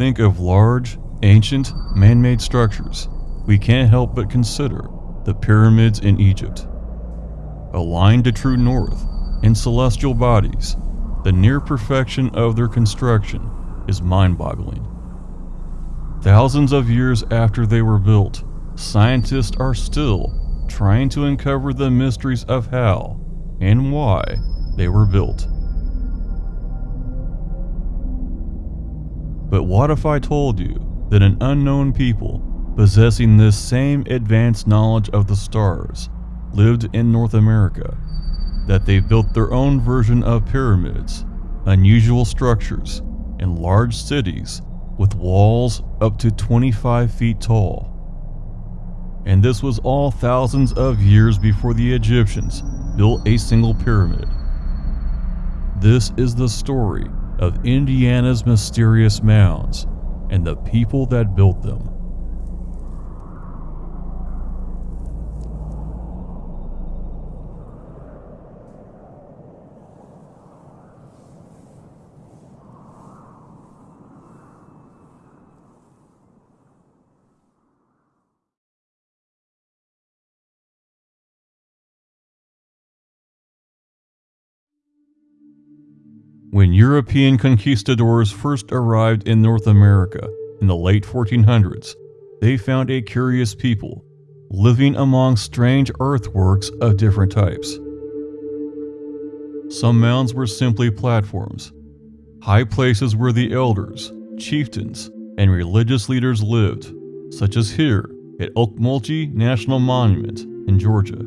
think of large, ancient, man made structures, we can't help but consider the pyramids in Egypt. Aligned to true north in celestial bodies, the near perfection of their construction is mind boggling. Thousands of years after they were built, scientists are still trying to uncover the mysteries of how and why they were built. But what if I told you that an unknown people possessing this same advanced knowledge of the stars lived in North America? That they built their own version of pyramids, unusual structures, and large cities with walls up to 25 feet tall. And this was all thousands of years before the Egyptians built a single pyramid. This is the story of Indiana's mysterious mounds and the people that built them. When European conquistadors first arrived in North America in the late 1400s, they found a curious people living among strange earthworks of different types. Some mounds were simply platforms, high places where the elders, chieftains, and religious leaders lived, such as here at Ocmulgee National Monument in Georgia.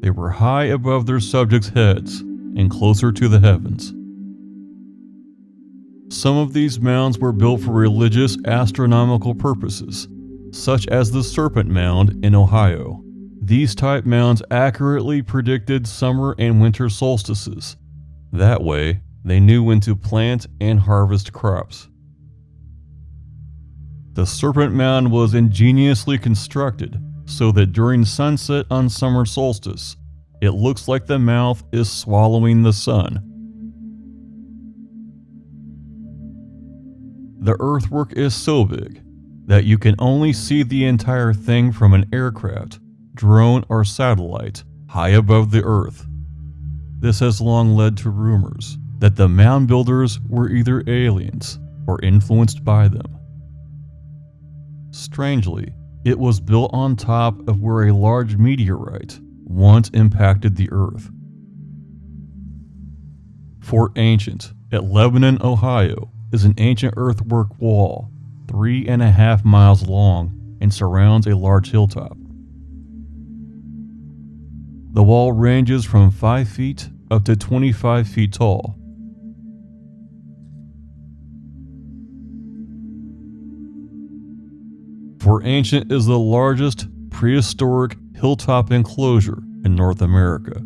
They were high above their subjects' heads and closer to the heavens. Some of these mounds were built for religious astronomical purposes, such as the Serpent Mound in Ohio. These type mounds accurately predicted summer and winter solstices. That way, they knew when to plant and harvest crops. The Serpent Mound was ingeniously constructed so that during sunset on summer solstice, it looks like the mouth is swallowing the sun The earthwork is so big that you can only see the entire thing from an aircraft, drone, or satellite high above the earth. This has long led to rumors that the mound builders were either aliens or influenced by them. Strangely, it was built on top of where a large meteorite once impacted the earth. Fort Ancient at Lebanon, Ohio is an ancient earthwork wall, three and a half miles long, and surrounds a large hilltop. The wall ranges from 5 feet up to 25 feet tall. Fort Ancient is the largest prehistoric hilltop enclosure in North America.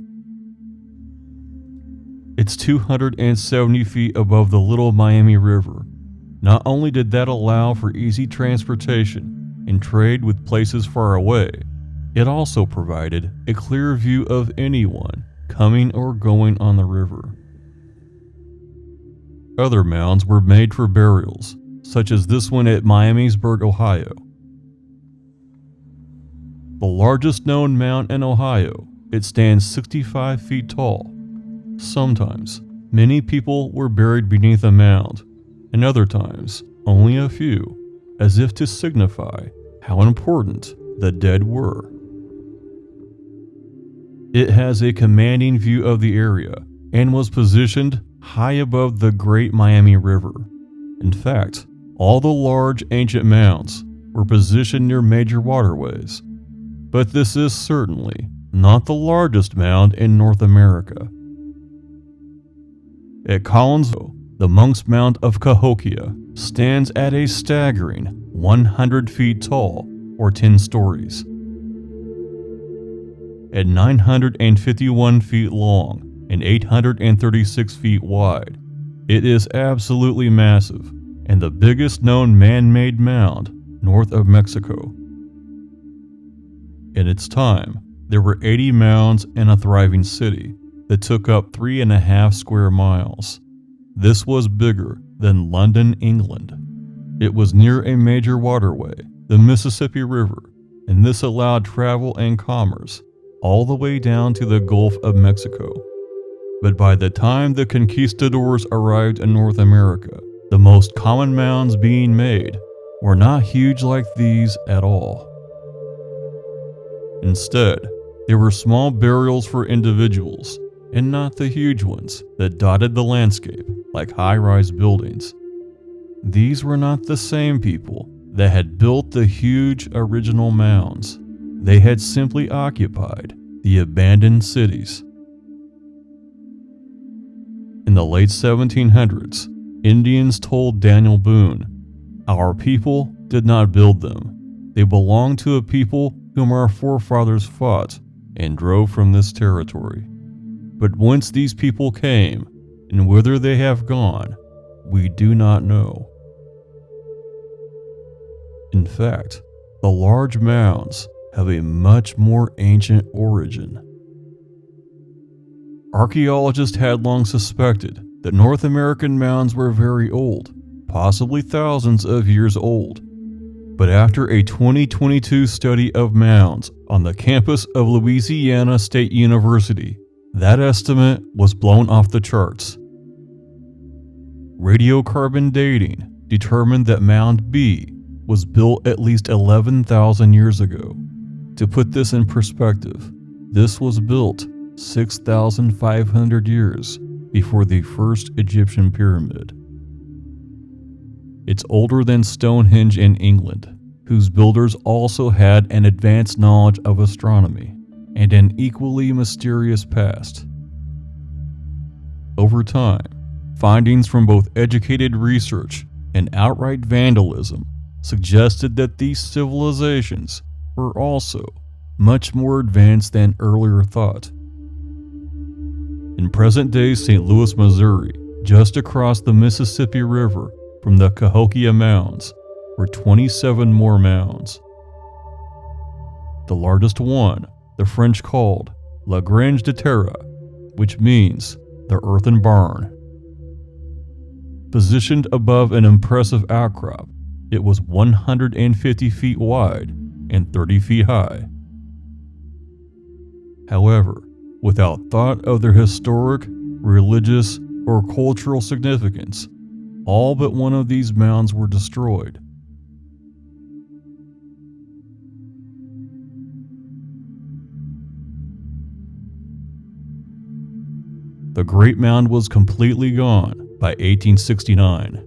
It's 270 feet above the Little Miami River. Not only did that allow for easy transportation and trade with places far away, it also provided a clear view of anyone coming or going on the river. Other mounds were made for burials, such as this one at Miamisburg, Ohio. The largest known mound in Ohio, it stands 65 feet tall Sometimes, many people were buried beneath a mound, and other times, only a few, as if to signify how important the dead were. It has a commanding view of the area and was positioned high above the Great Miami River. In fact, all the large ancient mounds were positioned near major waterways. But this is certainly not the largest mound in North America. At Collinsville, the Monk's Mound of Cahokia stands at a staggering 100 feet tall, or 10 stories. At 951 feet long and 836 feet wide, it is absolutely massive and the biggest known man-made mound north of Mexico. In its time, there were 80 mounds in a thriving city, that took up three and a half square miles. This was bigger than London, England. It was near a major waterway, the Mississippi River, and this allowed travel and commerce all the way down to the Gulf of Mexico. But by the time the conquistadors arrived in North America, the most common mounds being made were not huge like these at all. Instead, they were small burials for individuals, and not the huge ones that dotted the landscape like high rise buildings. These were not the same people that had built the huge original mounds. They had simply occupied the abandoned cities. In the late 1700s, Indians told Daniel Boone, Our people did not build them. They belong to a people whom our forefathers fought and drove from this territory. But whence these people came and whither they have gone, we do not know. In fact, the large mounds have a much more ancient origin. Archaeologists had long suspected that North American mounds were very old, possibly thousands of years old. But after a 2022 study of mounds on the campus of Louisiana State University, that estimate was blown off the charts. Radiocarbon dating determined that Mound B was built at least 11,000 years ago. To put this in perspective, this was built 6,500 years before the first Egyptian pyramid. It's older than Stonehenge in England, whose builders also had an advanced knowledge of astronomy and an equally mysterious past. Over time, findings from both educated research and outright vandalism suggested that these civilizations were also much more advanced than earlier thought. In present day St. Louis, Missouri, just across the Mississippi River from the Cahokia Mounds, were 27 more mounds. The largest one, the French called La Grange de Terre, which means the earthen barn. Positioned above an impressive outcrop, it was 150 feet wide and 30 feet high. However, without thought of their historic, religious, or cultural significance, all but one of these mounds were destroyed. The Great Mound was completely gone by 1869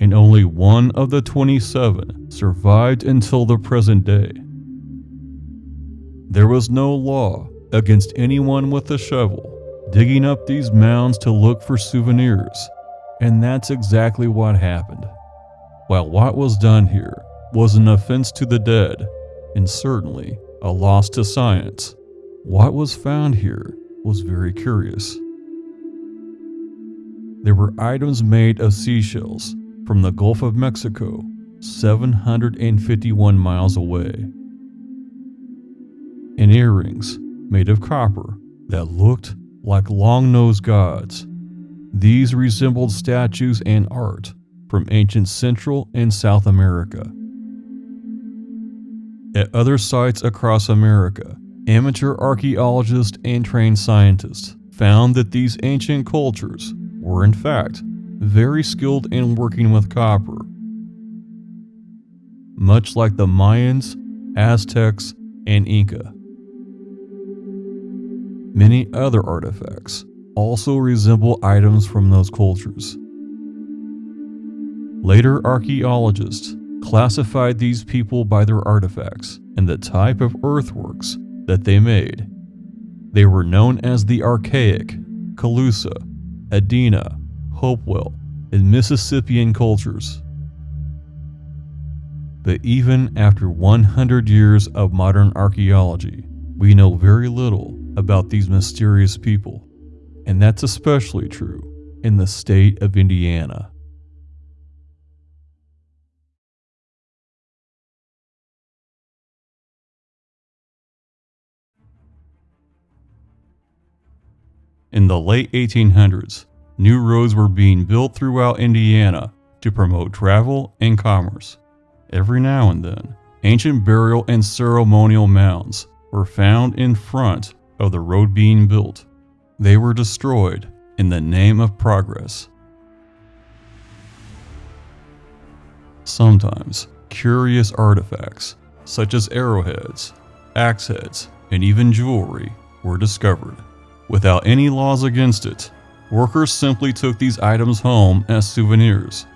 and only one of the 27 survived until the present day. There was no law against anyone with a shovel digging up these mounds to look for souvenirs, and that's exactly what happened. While what was done here was an offense to the dead, and certainly a loss to science, what was found here was very curious. There were items made of seashells from the Gulf of Mexico, 751 miles away. And earrings made of copper that looked like long-nosed gods. These resembled statues and art from ancient Central and South America. At other sites across America, amateur archaeologists and trained scientists found that these ancient cultures were in fact very skilled in working with copper. Much like the Mayans, Aztecs, and Inca. Many other artifacts also resemble items from those cultures. Later archaeologists classified these people by their artifacts and the type of earthworks that they made. They were known as the Archaic, Calusa, Adena, Hopewell, and Mississippian cultures. But even after 100 years of modern archaeology, we know very little about these mysterious people, and that's especially true in the state of Indiana. In the late 1800s, New roads were being built throughout Indiana to promote travel and commerce. Every now and then, ancient burial and ceremonial mounds were found in front of the road being built. They were destroyed in the name of progress. Sometimes, curious artifacts, such as arrowheads, axe heads, and even jewelry, were discovered. Without any laws against it, workers simply took these items home as souvenirs,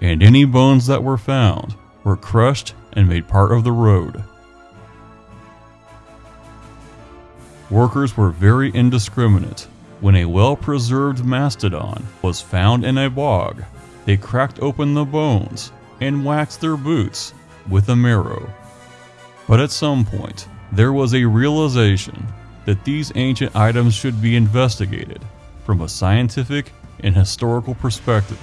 and any bones that were found were crushed and made part of the road. Workers were very indiscriminate. When a well-preserved mastodon was found in a bog, they cracked open the bones and waxed their boots with a marrow. But at some point, there was a realization that these ancient items should be investigated from a scientific and historical perspective.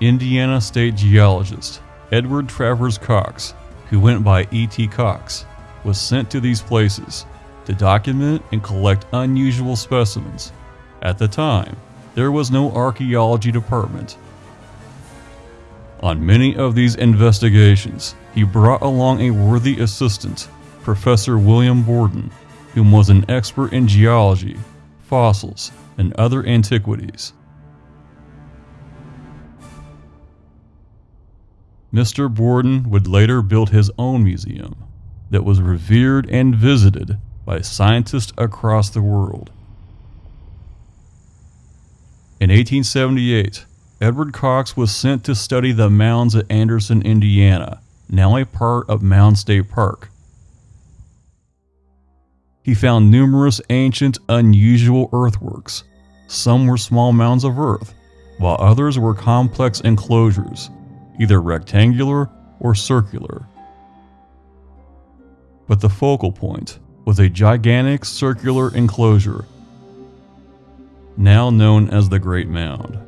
Indiana State geologist Edward Travers Cox, who went by E.T. Cox, was sent to these places to document and collect unusual specimens. At the time, there was no archaeology department. On many of these investigations, he brought along a worthy assistant, Professor William Borden, whom was an expert in geology, fossils, and other antiquities. Mr. Borden would later build his own museum that was revered and visited by scientists across the world. In 1878, Edward Cox was sent to study the mounds at Anderson, Indiana, now a part of Mound State Park. He found numerous ancient, unusual earthworks. Some were small mounds of earth, while others were complex enclosures either rectangular or circular. But the focal point was a gigantic circular enclosure, now known as the Great Mound.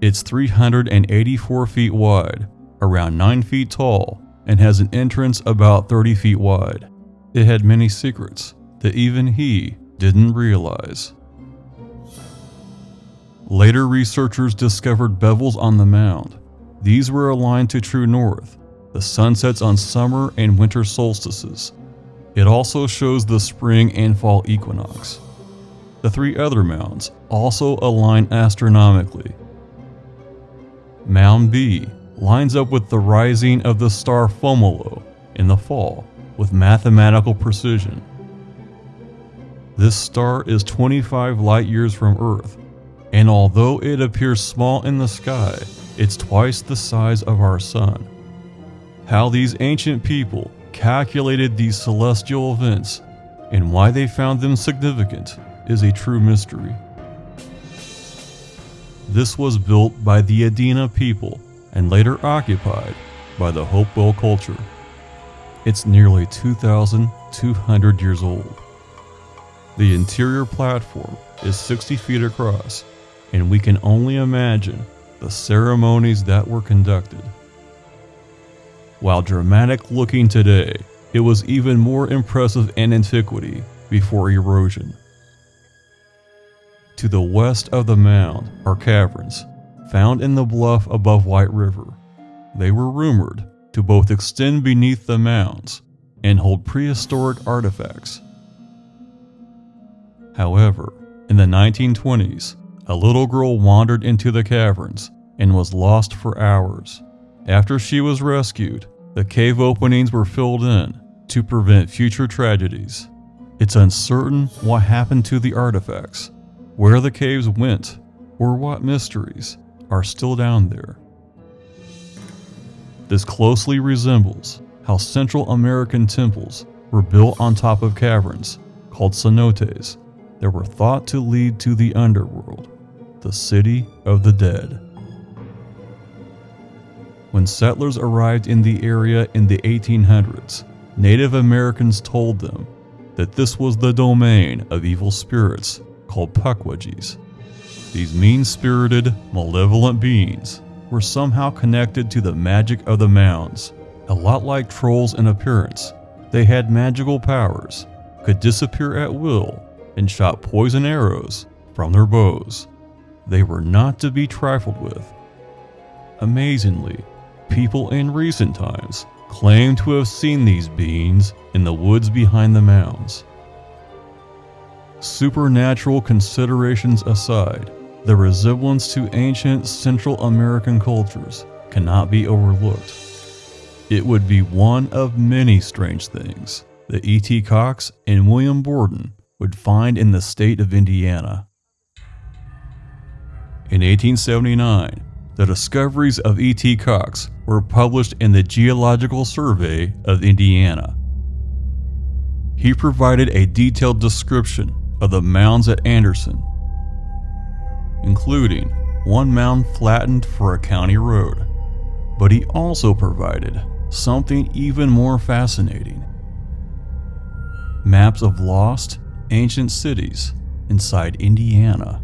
It's 384 feet wide, around 9 feet tall, and has an entrance about 30 feet wide. It had many secrets that even he didn't realize. Later researchers discovered bevels on the mound these were aligned to true north, the sunsets on summer and winter solstices. It also shows the spring and fall equinox. The three other mounds also align astronomically. Mound B lines up with the rising of the star Fomalhaut in the fall with mathematical precision. This star is 25 light years from Earth, and although it appears small in the sky, it's twice the size of our sun. How these ancient people calculated these celestial events and why they found them significant is a true mystery. This was built by the Adena people and later occupied by the Hopewell culture. It's nearly 2,200 years old. The interior platform is 60 feet across, and we can only imagine the ceremonies that were conducted. While dramatic looking today, it was even more impressive in antiquity before erosion. To the west of the mound are caverns found in the bluff above White River. They were rumored to both extend beneath the mounds and hold prehistoric artifacts. However, in the 1920s, a little girl wandered into the caverns and was lost for hours. After she was rescued, the cave openings were filled in to prevent future tragedies. It's uncertain what happened to the artifacts, where the caves went, or what mysteries are still down there. This closely resembles how Central American temples were built on top of caverns called cenotes that were thought to lead to the underworld the city of the dead. When settlers arrived in the area in the 1800s, Native Americans told them that this was the domain of evil spirits called Pukwudgies. These mean-spirited, malevolent beings were somehow connected to the magic of the mounds. A lot like trolls in appearance, they had magical powers, could disappear at will, and shot poison arrows from their bows. they were not to be trifled with. Amazingly, people in recent times claim to have seen these beings in the woods behind the mounds. Supernatural considerations aside, the resemblance to ancient Central American cultures cannot be overlooked. It would be one of many strange things that E.T. Cox and William Borden would find in the state of Indiana. In 1879, the discoveries of E.T. Cox were published in the Geological Survey of Indiana. He provided a detailed description of the mounds at Anderson, including one mound flattened for a county road. But he also provided something even more fascinating maps of lost, ancient cities inside Indiana.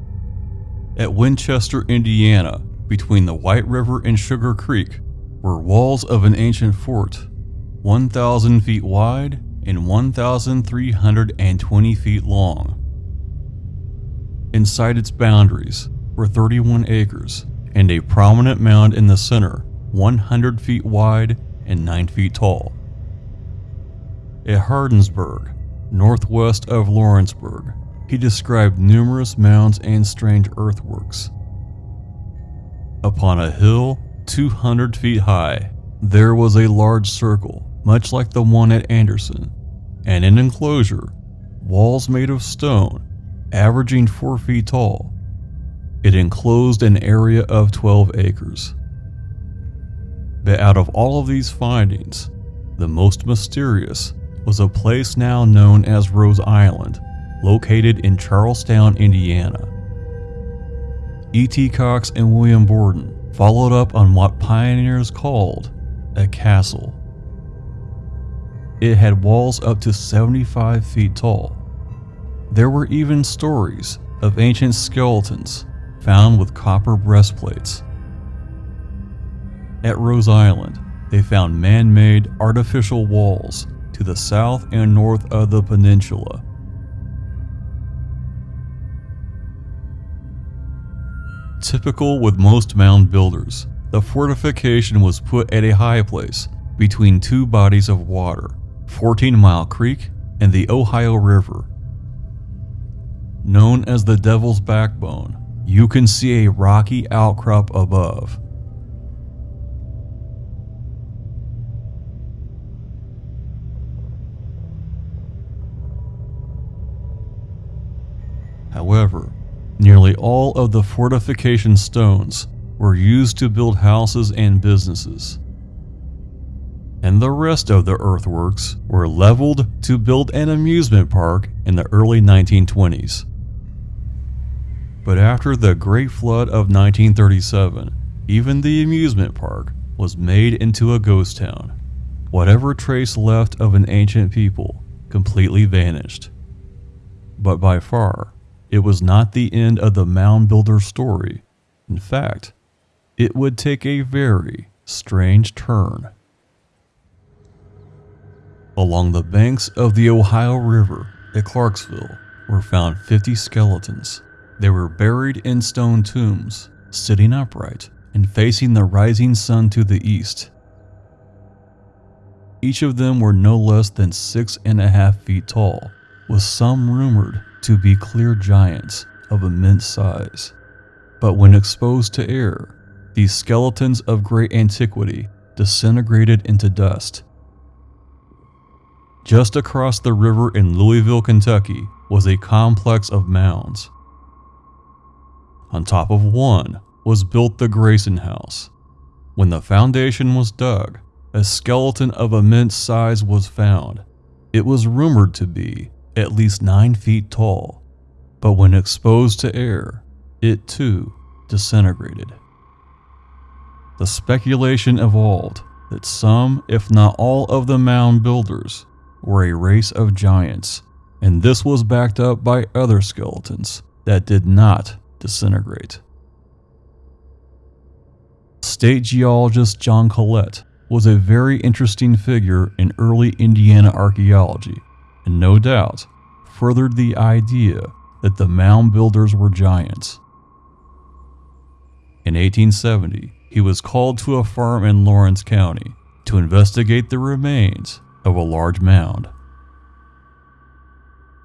At Winchester, Indiana, between the White River and Sugar Creek, were walls of an ancient fort, 1,000 feet wide and 1,320 feet long. Inside its boundaries were 31 acres and a prominent mound in the center, 100 feet wide and 9 feet tall. At Hardinsburg, northwest of Lawrenceburg, he described numerous mounds and strange earthworks. Upon a hill 200 feet high, there was a large circle, much like the one at Anderson, and an enclosure, walls made of stone, averaging 4 feet tall. It enclosed an area of 12 acres. But out of all of these findings, the most mysterious was a place now known as Rose Island, located in Charlestown, Indiana. E.T. Cox and William Borden followed up on what pioneers called a castle. It had walls up to 75 feet tall. There were even stories of ancient skeletons found with copper breastplates. At Rose Island, they found man made artificial walls the south and north of the peninsula. Typical with most mound builders, the fortification was put at a high place between two bodies of water, 14 Mile Creek and the Ohio River. Known as the Devil's Backbone, you can see a rocky outcrop above However, nearly all of the fortification stones were used to build houses and businesses. And the rest of the earthworks were leveled to build an amusement park in the early 1920s. But after the Great Flood of 1937, even the amusement park was made into a ghost town. Whatever trace left of an ancient people completely vanished. But by far, it was not the end of the mound builder story. In fact, it would take a very strange turn. Along the banks of the Ohio River at Clarksville were found 50 skeletons. They were buried in stone tombs, sitting upright and facing the rising sun to the east. Each of them were no less than six and a half feet tall, with some rumored to be clear giants of immense size. But when exposed to air, these skeletons of great antiquity disintegrated into dust. Just across the river in Louisville, Kentucky, was a complex of mounds. On top of one was built the Grayson House. When the foundation was dug, a skeleton of immense size was found. It was rumored to be at least 9 feet tall, but when exposed to air, it too disintegrated. The speculation evolved that some, if not all, of the mound builders were a race of giants, and this was backed up by other skeletons that did not disintegrate. State geologist John Collett was a very interesting figure in early Indiana archaeology and no doubt furthered the idea that the mound builders were giants. In 1870, he was called to a farm in Lawrence County to investigate the remains of a large mound.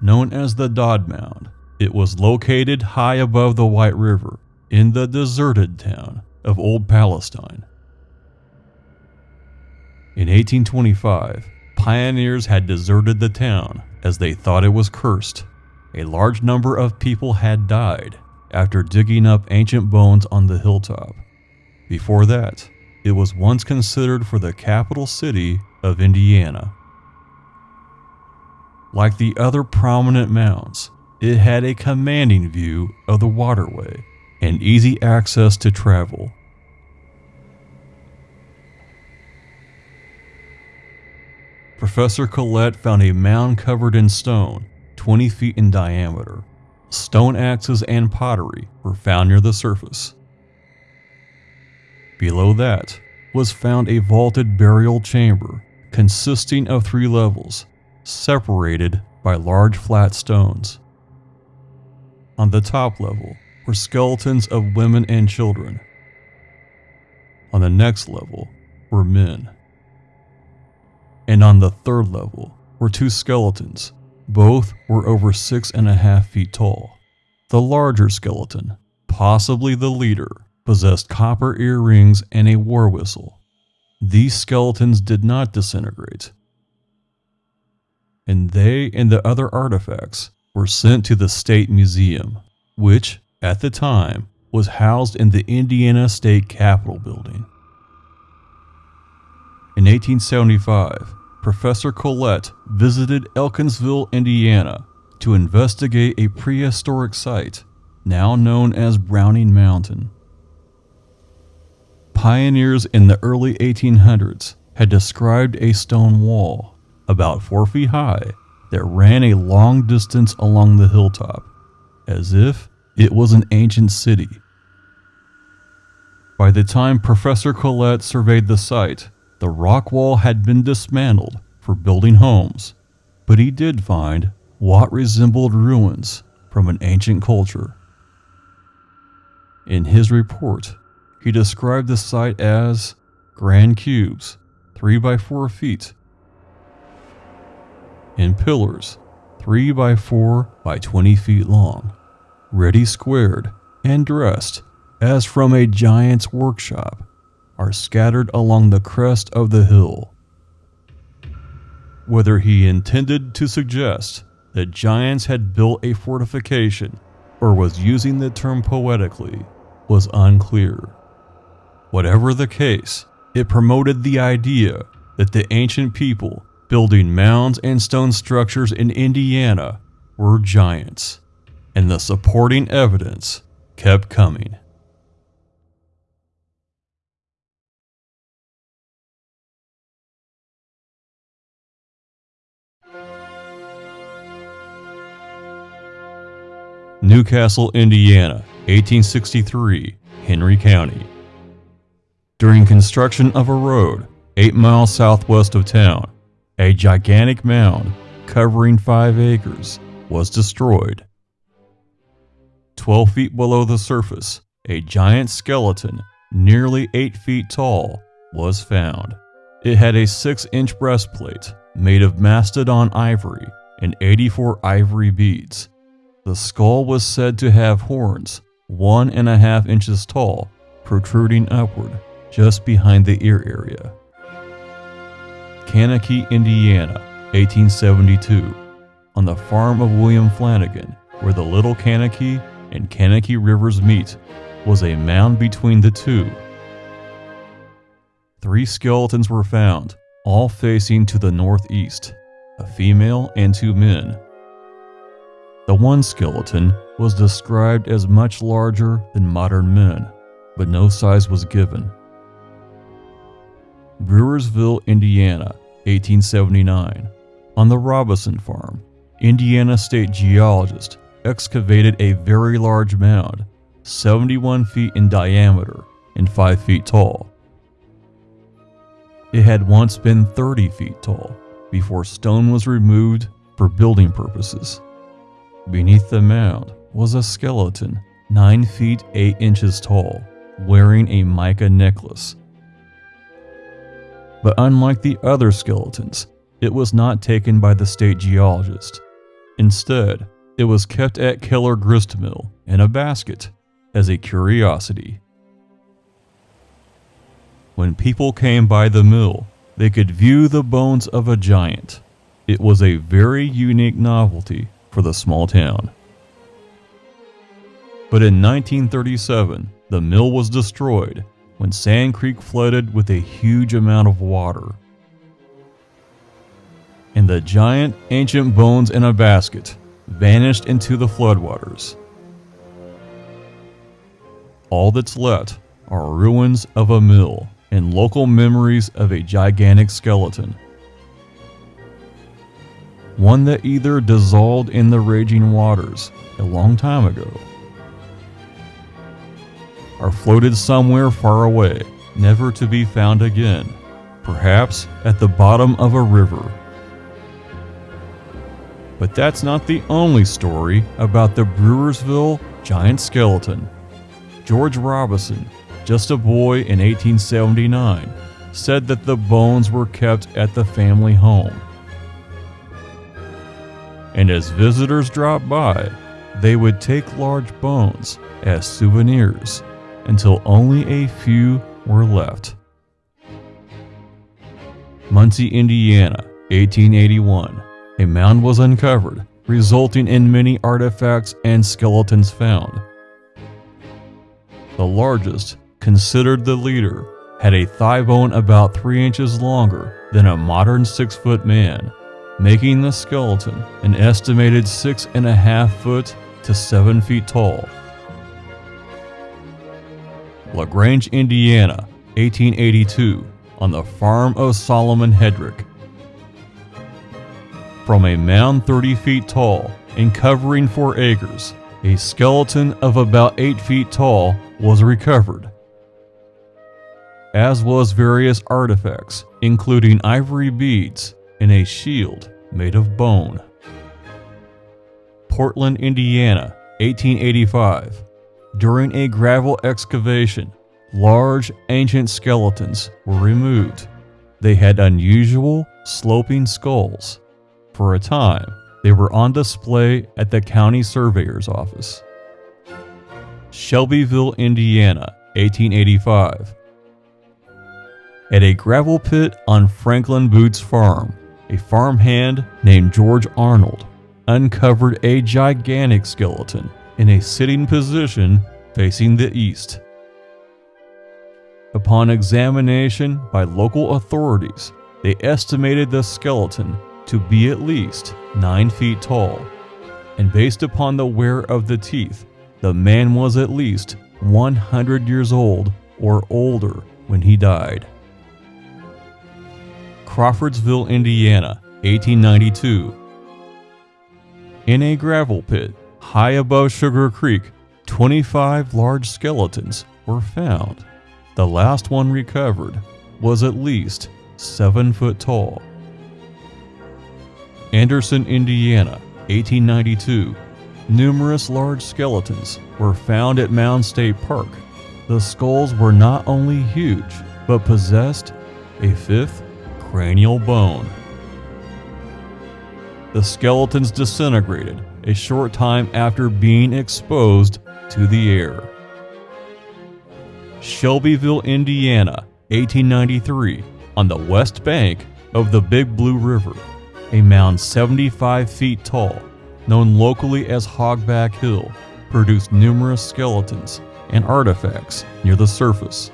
Known as the Dodd Mound, it was located high above the White River in the deserted town of Old Palestine. In 1825, pioneers had deserted the town as they thought it was cursed. A large number of people had died after digging up ancient bones on the hilltop. Before that, it was once considered for the capital city of Indiana. Like the other prominent mounds, it had a commanding view of the waterway and easy access to travel. Professor Collett found a mound covered in stone, 20 feet in diameter. Stone axes and pottery were found near the surface. Below that was found a vaulted burial chamber consisting of three levels, separated by large flat stones. On the top level were skeletons of women and children. On the next level were men. And on the third level were two skeletons. Both were over six and a half feet tall. The larger skeleton, possibly the leader, possessed copper earrings and a war whistle. These skeletons did not disintegrate, and they and the other artifacts were sent to the State Museum, which, at the time, was housed in the Indiana State Capitol building. In 1875, Professor Collett visited Elkinsville, Indiana to investigate a prehistoric site now known as Browning Mountain. Pioneers in the early 1800s had described a stone wall about four feet high that ran a long distance along the hilltop, as if it was an ancient city. By the time Professor Collett surveyed the site, the rock wall had been dismantled for building homes, but he did find what resembled ruins from an ancient culture. In his report, he described the site as grand cubes, 3 by 4 feet, and pillars, 3 by 4 by 20 feet long, ready squared and dressed as from a giant's workshop, are scattered along the crest of the hill. Whether he intended to suggest that giants had built a fortification or was using the term poetically was unclear. Whatever the case, it promoted the idea that the ancient people building mounds and stone structures in Indiana were giants, and the supporting evidence kept coming. Newcastle, Indiana, 1863, Henry County. During construction of a road 8 miles southwest of town, a gigantic mound covering 5 acres was destroyed. 12 feet below the surface, a giant skeleton, nearly 8 feet tall, was found. It had a 6 inch breastplate made of mastodon ivory and 84 ivory beads. The skull was said to have horns one and a half inches tall, protruding upward just behind the ear area. Kankakee, Indiana, 1872. On the farm of William Flanagan, where the Little Kankakee and Kankakee rivers meet, was a mound between the two. Three skeletons were found, all facing to the northeast a female and two men. The one skeleton was described as much larger than modern men, but no size was given. Brewersville, Indiana, 1879. On the Robison Farm, Indiana State geologist excavated a very large mound, 71 feet in diameter and 5 feet tall. It had once been 30 feet tall before stone was removed for building purposes. Beneath the mound was a skeleton 9 feet 8 inches tall, wearing a mica necklace. But unlike the other skeletons, it was not taken by the state geologist. Instead, it was kept at Keller Gristmill in a basket as a curiosity. When people came by the mill, they could view the bones of a giant. It was a very unique novelty for the small town. But in 1937, the mill was destroyed when Sand Creek flooded with a huge amount of water. And the giant ancient bones in a basket vanished into the floodwaters. All that's left are ruins of a mill and local memories of a gigantic skeleton. One that either dissolved in the raging waters a long time ago, or floated somewhere far away, never to be found again, perhaps at the bottom of a river. But that's not the only story about the Brewersville giant skeleton. George Robison, just a boy in 1879, said that the bones were kept at the family home. And as visitors dropped by, they would take large bones as souvenirs until only a few were left. Muncie, Indiana, 1881. A mound was uncovered, resulting in many artifacts and skeletons found. The largest, considered the leader, had a thigh bone about 3 inches longer than a modern 6 foot man, making the skeleton an estimated 6.5 foot to 7 feet tall. LaGrange, Indiana, 1882, on the farm of Solomon Hedrick. From a mound 30 feet tall and covering 4 acres, a skeleton of about 8 feet tall was recovered, as was various artifacts, including ivory beads and a shield made of bone. Portland, Indiana, 1885. During a gravel excavation, large ancient skeletons were removed. They had unusual sloping skulls. For a time, they were on display at the county surveyor's office. Shelbyville, Indiana, 1885. At a gravel pit on Franklin Boots Farm, a farmhand named George Arnold uncovered a gigantic skeleton in a sitting position facing the east. Upon examination by local authorities, they estimated the skeleton to be at least 9 feet tall, and based upon the wear of the teeth, the man was at least 100 years old or older when he died. Crawfordsville, Indiana, 1892. In a gravel pit high above Sugar Creek, 25 large skeletons were found. The last one recovered was at least 7 foot tall. Anderson, Indiana, 1892. Numerous large skeletons were found at Mound State Park. The skulls were not only huge, but possessed a fifth cranial bone. The skeletons disintegrated a short time after being exposed to the air. Shelbyville, Indiana, 1893, on the west bank of the Big Blue River, a mound 75 feet tall, known locally as Hogback Hill, produced numerous skeletons and artifacts near the surface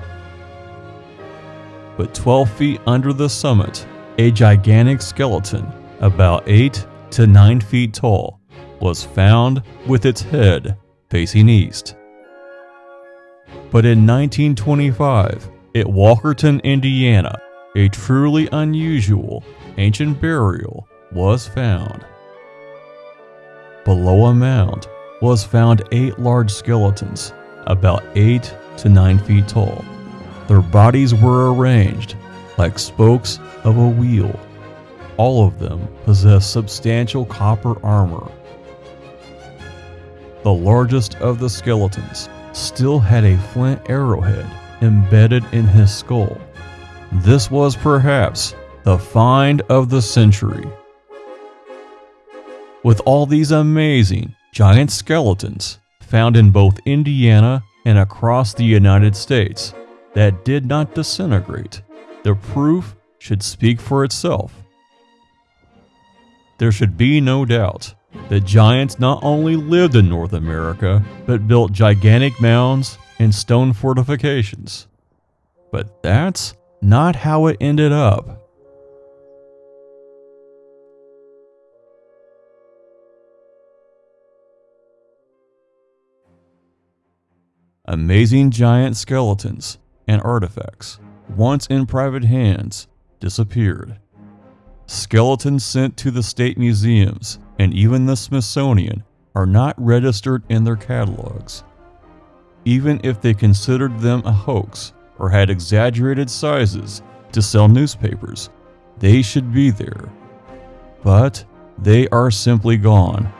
but 12 feet under the summit, a gigantic skeleton, about 8 to 9 feet tall, was found with its head facing east. But in 1925, at Walkerton, Indiana, a truly unusual ancient burial was found. Below a mound was found eight large skeletons, about 8 to 9 feet tall. Their bodies were arranged like spokes of a wheel. All of them possessed substantial copper armor. The largest of the skeletons still had a flint arrowhead embedded in his skull. This was perhaps the find of the century. With all these amazing giant skeletons found in both Indiana and across the United States that did not disintegrate, the proof should speak for itself. There should be no doubt that giants not only lived in North America, but built gigantic mounds and stone fortifications. But that's not how it ended up. Amazing giant skeletons and artifacts, once in private hands, disappeared. Skeletons sent to the state museums and even the Smithsonian are not registered in their catalogs. Even if they considered them a hoax or had exaggerated sizes to sell newspapers, they should be there. But they are simply gone.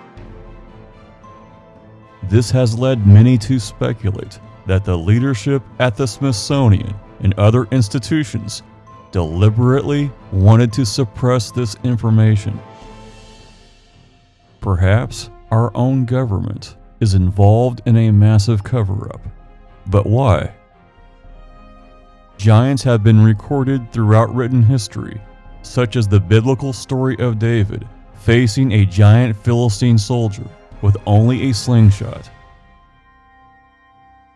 This has led many to speculate that the leadership at the Smithsonian and other institutions deliberately wanted to suppress this information. Perhaps our own government is involved in a massive cover up. But why? Giants have been recorded throughout written history, such as the biblical story of David facing a giant Philistine soldier with only a slingshot.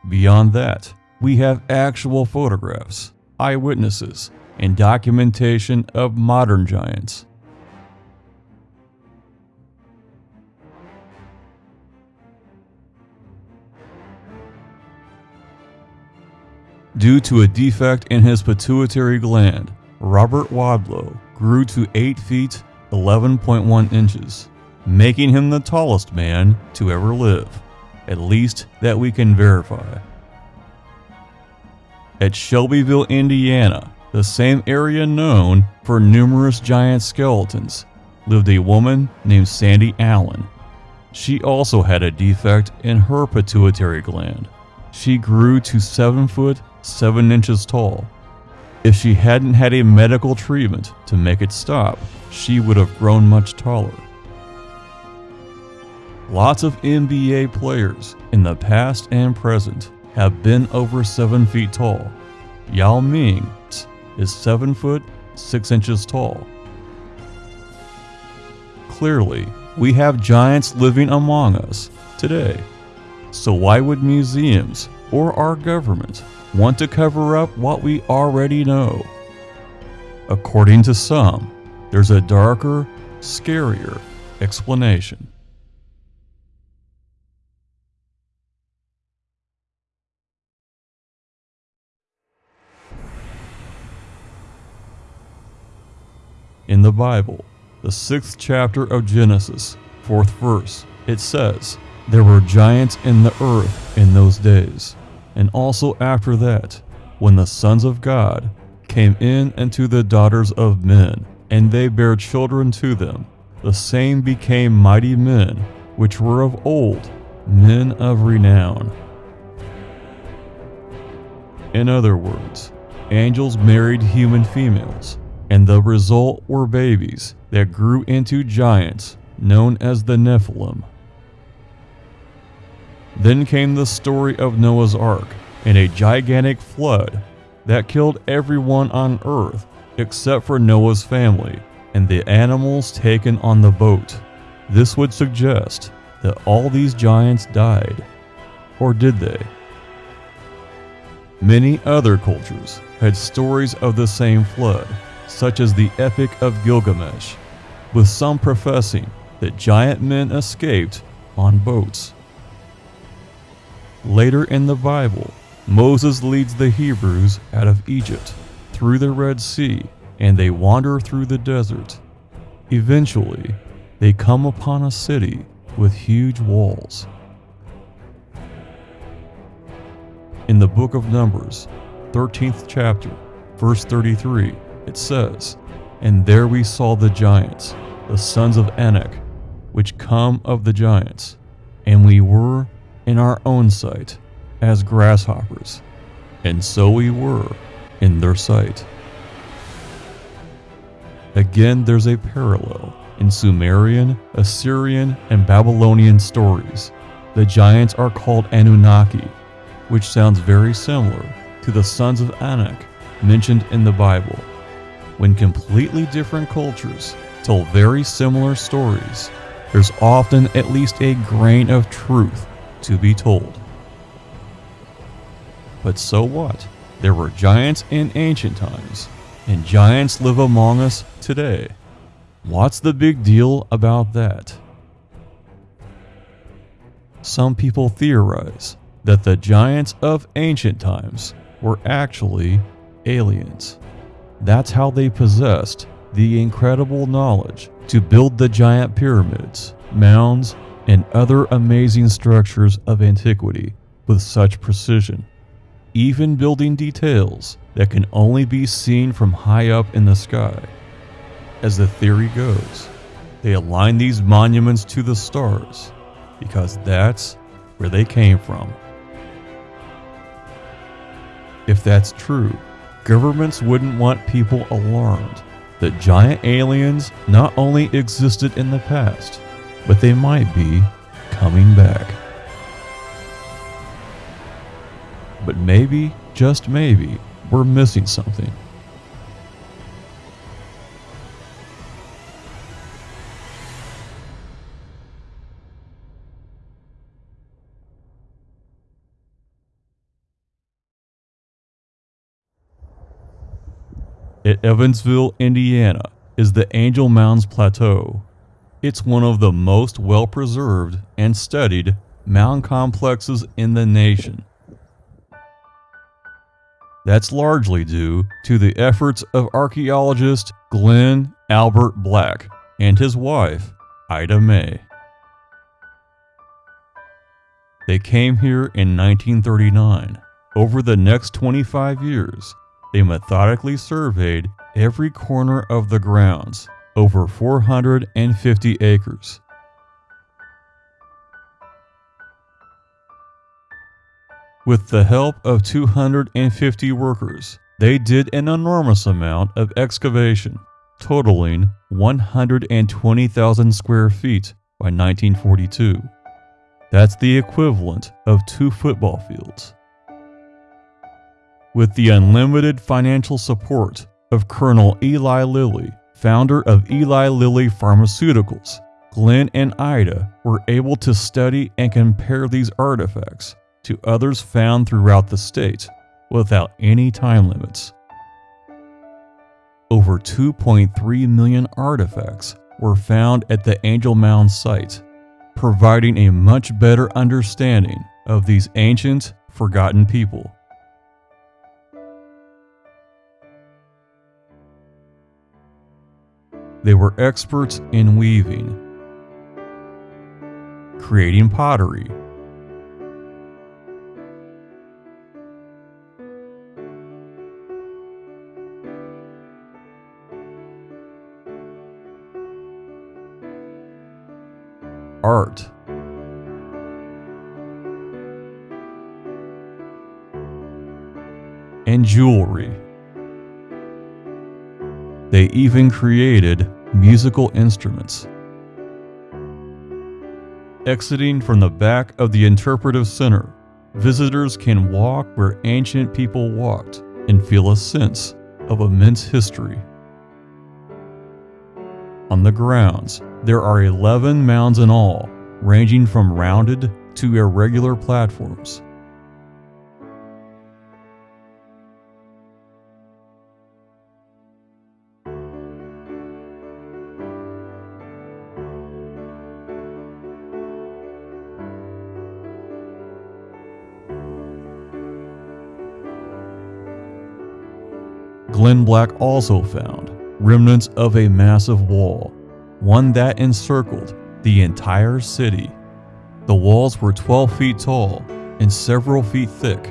Beyond that, we have actual photographs, eyewitnesses, and documentation of modern giants. Due to a defect in his pituitary gland, Robert Wadlow grew to 8 feet 11.1 inches, making him the tallest man to ever live, at least that we can verify. At Shelbyville, Indiana, the same area known for numerous giant skeletons, lived a woman named Sandy Allen. She also had a defect in her pituitary gland. She grew to 7 foot 7 inches tall. If she hadn't had a medical treatment to make it stop, she would have grown much taller. Lots of NBA players in the past and present have been over 7 feet tall. Yao Ming is 7 foot 6 inches tall. Clearly, we have giants living among us today. So why would museums or our government want to cover up what we already know? According to some, there's a darker, scarier explanation. In the Bible, the sixth chapter of Genesis, fourth verse, it says, There were giants in the earth in those days, and also after that, when the sons of God came in unto the daughters of men, and they bare children to them, the same became mighty men, which were of old, men of renown. In other words, angels married human females and the result were babies that grew into giants known as the Nephilim. Then came the story of Noah's Ark and a gigantic flood that killed everyone on earth except for Noah's family and the animals taken on the boat. This would suggest that all these giants died. Or did they? Many other cultures had stories of the same flood, such as the Epic of Gilgamesh, with some professing that giant men escaped on boats. Later in the Bible, Moses leads the Hebrews out of Egypt through the Red Sea and they wander through the desert. Eventually, they come upon a city with huge walls. In the book of Numbers, 13th chapter, verse 33, it says, And there we saw the giants, the sons of Anak, which come of the giants, and we were, in our own sight, as grasshoppers, and so we were in their sight. Again, there's a parallel in Sumerian, Assyrian, and Babylonian stories. The giants are called Anunnaki, which sounds very similar to the sons of Anak mentioned in the Bible. When completely different cultures tell very similar stories, there's often at least a grain of truth to be told. But so what? There were giants in ancient times, and giants live among us today. What's the big deal about that? Some people theorize that the giants of ancient times were actually aliens. That's how they possessed the incredible knowledge to build the giant pyramids, mounds, and other amazing structures of antiquity with such precision, even building details that can only be seen from high up in the sky. As the theory goes, they align these monuments to the stars because that's where they came from. If that's true, governments wouldn't want people alarmed that giant aliens not only existed in the past, but they might be coming back. But maybe, just maybe, we're missing something. At Evansville, Indiana, is the Angel Mounds Plateau. It's one of the most well preserved and studied mound complexes in the nation. That's largely due to the efforts of archaeologist Glenn Albert Black and his wife, Ida May. They came here in 1939. Over the next 25 years, they methodically surveyed every corner of the grounds, over 450 acres. With the help of 250 workers, they did an enormous amount of excavation, totaling 120,000 square feet by 1942. That's the equivalent of two football fields with the unlimited financial support of Colonel Eli Lilly, founder of Eli Lilly Pharmaceuticals. Glenn and Ida were able to study and compare these artifacts to others found throughout the state without any time limits. Over 2.3 million artifacts were found at the Angel Mound site, providing a much better understanding of these ancient, forgotten people. They were experts in weaving, creating pottery, art, and jewelry. They even created musical instruments. Exiting from the back of the interpretive center, visitors can walk where ancient people walked and feel a sense of immense history. On the grounds, there are 11 mounds in all, ranging from rounded to irregular platforms. Glenn Black also found remnants of a massive wall, one that encircled the entire city. The walls were 12 feet tall and several feet thick.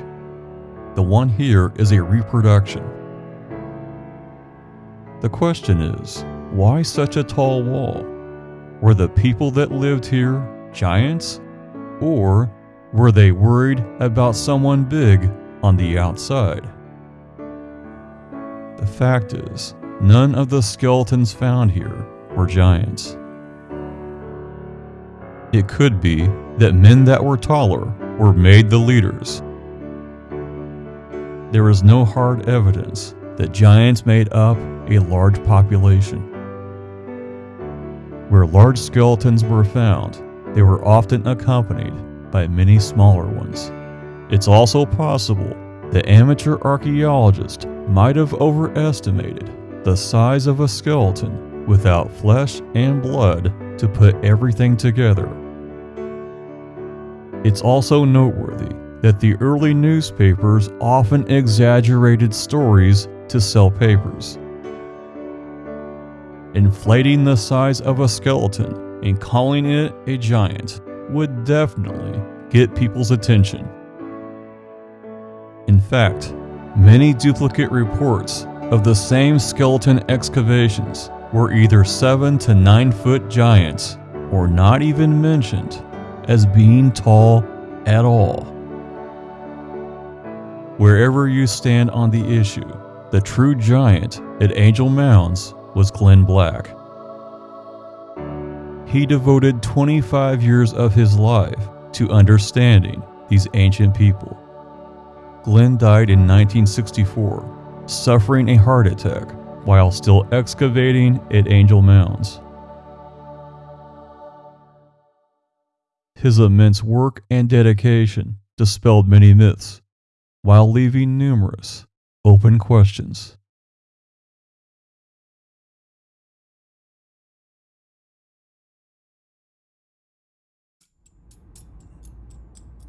The one here is a reproduction. The question is, why such a tall wall? Were the people that lived here giants? Or Were they worried about someone big on the outside? The fact is, none of the skeletons found here were giants. It could be that men that were taller were made the leaders. There is no hard evidence that giants made up a large population. Where large skeletons were found, they were often accompanied by many smaller ones. It's also possible that amateur archaeologists might have overestimated the size of a skeleton without flesh and blood to put everything together. It's also noteworthy that the early newspapers often exaggerated stories to sell papers. Inflating the size of a skeleton and calling it a giant would definitely get people's attention. In fact, many duplicate reports of the same skeleton excavations were either 7 to 9 foot giants or not even mentioned as being tall at all. Wherever you stand on the issue, the true giant at Angel Mounds was Glenn Black. He devoted 25 years of his life to understanding these ancient people. Glenn died in 1964, suffering a heart attack while still excavating at Angel Mounds. His immense work and dedication dispelled many myths, while leaving numerous open questions.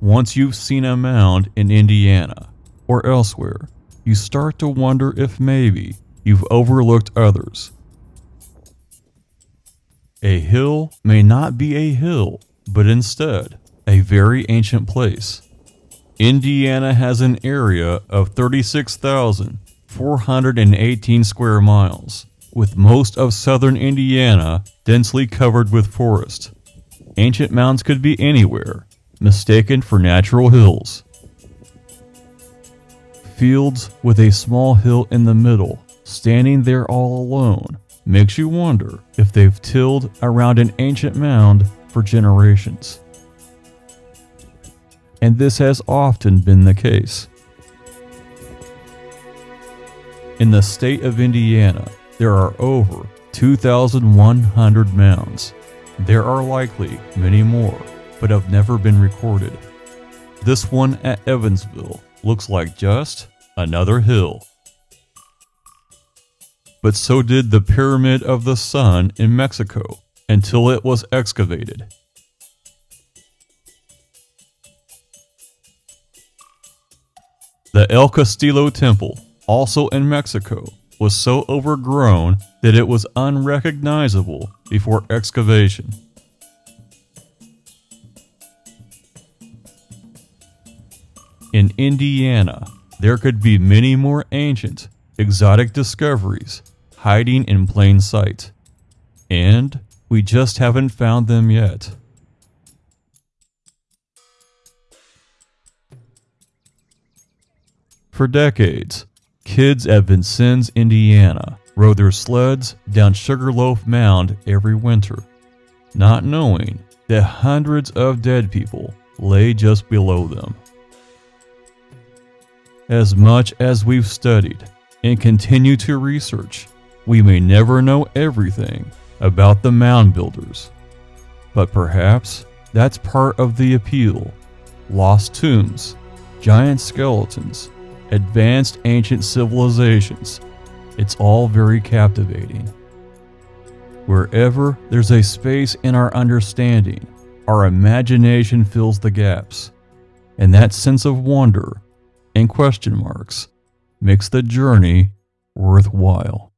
Once you've seen a mound in Indiana or elsewhere, you start to wonder if maybe you've overlooked others. A hill may not be a hill but instead a very ancient place. Indiana has an area of 36,418 square miles, with most of southern Indiana densely covered with forest. Ancient mounds could be anywhere, mistaken for natural hills. Fields with a small hill in the middle, standing there all alone, makes you wonder if they've tilled around an ancient mound for generations. And this has often been the case. In the state of Indiana, there are over 2,100 mounds. There are likely many more, but have never been recorded. This one at Evansville looks like just another hill. But so did the Pyramid of the Sun in Mexico, until it was excavated. The El Castillo Temple, also in Mexico, was so overgrown that it was unrecognizable before excavation. In Indiana, there could be many more ancient, exotic discoveries hiding in plain sight. And we just haven't found them yet. For decades, kids at Vincennes, Indiana rode their sleds down Sugarloaf Mound every winter, not knowing that hundreds of dead people lay just below them. As much as we've studied and continue to research, we may never know everything about the mound builders. But perhaps that's part of the appeal. Lost tombs, giant skeletons, advanced ancient civilizations. It's all very captivating. Wherever there's a space in our understanding, our imagination fills the gaps. And that sense of wonder and question marks makes the journey worthwhile.